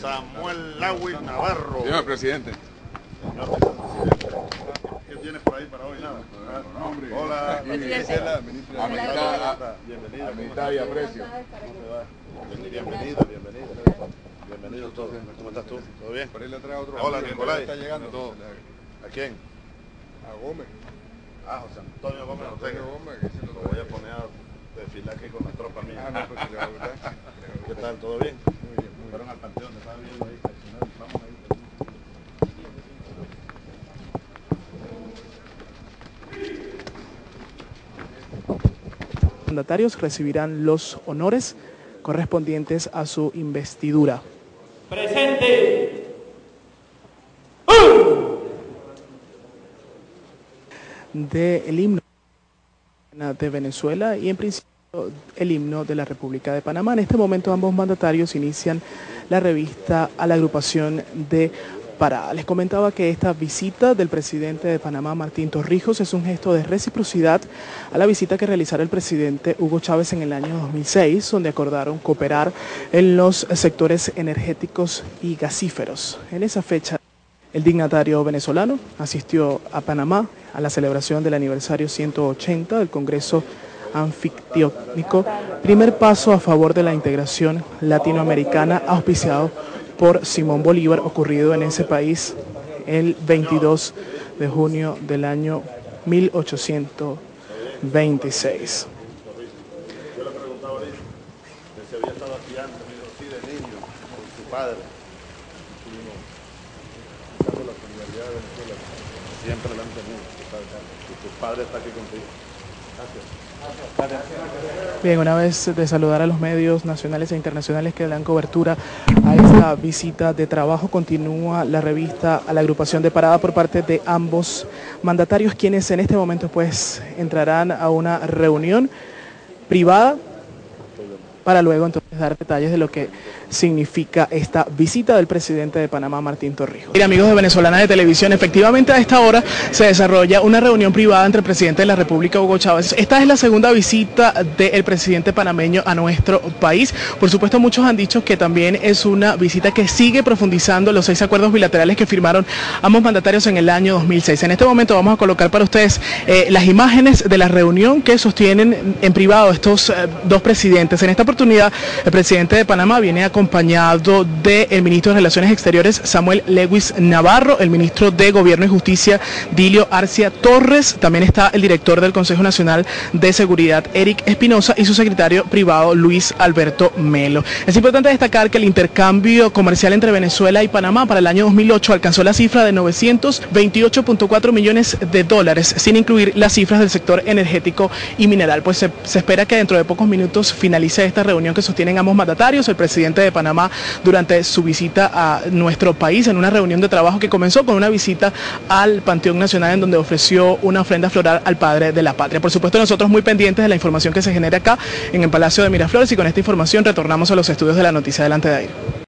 Samuel Lawis Navarro. Señor presidente. Señor vicepresidente. ¿Qué tienes por ahí para hoy? Nada. Hola, la Gisela, ministra de Amistad, Bienvenida. amistad y aprecio. Bienvenida, bienvenida. Bienvenido todos. ¿Cómo estás tú? ¿Todo bien? Por ahí le trae otro. Hola. Está llegando todo. ¿A quién? A Gómez. Ah, José Antonio Gómez. Antonio Gómez, Lo voy a poner a desfilar aquí con la tropa mía. Ah, pues. ¿Qué tal? ¿Todo bien? Muy bien, muy Fueron bien. al panteón, estaba viendo ahí. Vamos ahí. Mandatarios recibirán los honores correspondientes a su investidura. Presente. del himno de Venezuela y en principio el himno de la República de Panamá. En este momento ambos mandatarios inician la revista a la agrupación de Les comentaba que esta visita del presidente de Panamá, Martín Torrijos, es un gesto de reciprocidad a la visita que realizara el presidente Hugo Chávez en el año 2006, donde acordaron cooperar en los sectores energéticos y gasíferos. En esa fecha el dignatario venezolano asistió a Panamá a la celebración del aniversario 180 del Congreso Anfictiónico, primer paso a favor de la integración latinoamericana auspiciado por Simón Bolívar, ocurrido en ese país el 22 de junio del año 1826. Yo le preguntaba ahorita que si había estado aquí antes, me dijo, sí, de niño, con su padre. Estuvimos la solidaridad de Venezuela. Siempre la han tenido, tu padre está aquí contigo. Bien, una vez de saludar a los medios nacionales e internacionales que dan cobertura a esta visita de trabajo, continúa la revista a la agrupación de parada por parte de ambos mandatarios, quienes en este momento pues entrarán a una reunión privada para luego entonces dar detalles de lo que significa esta visita del presidente de Panamá, Martín Torrijos. Mira, amigos de Venezolana de Televisión, efectivamente a esta hora se desarrolla una reunión privada entre el presidente de la República, Hugo Chávez. Esta es la segunda visita del presidente panameño a nuestro país. Por supuesto, muchos han dicho que también es una visita que sigue profundizando los seis acuerdos bilaterales que firmaron ambos mandatarios en el año 2006. En este momento vamos a colocar para ustedes eh, las imágenes de la reunión que sostienen en privado estos eh, dos presidentes. En esta oportunidad, presidente de Panamá viene acompañado del ministro de Relaciones Exteriores, Samuel Lewis Navarro, el ministro de Gobierno y Justicia, Dilio Arcia Torres, también está el director del Consejo Nacional de Seguridad, Eric Espinosa, y su secretario privado, Luis Alberto Melo. Es importante destacar que el intercambio comercial entre Venezuela y Panamá para el año 2008 alcanzó la cifra de 928.4 millones de dólares, sin incluir las cifras del sector energético y mineral. Pues se, se espera que dentro de pocos minutos finalice esta reunión que sostienen ambos mandatarios, el presidente de Panamá durante su visita a nuestro país en una reunión de trabajo que comenzó con una visita al Panteón Nacional en donde ofreció una ofrenda floral al padre de la patria. Por supuesto nosotros muy pendientes de la información que se genera acá en el Palacio de Miraflores y con esta información retornamos a los estudios de la noticia delante de ahí.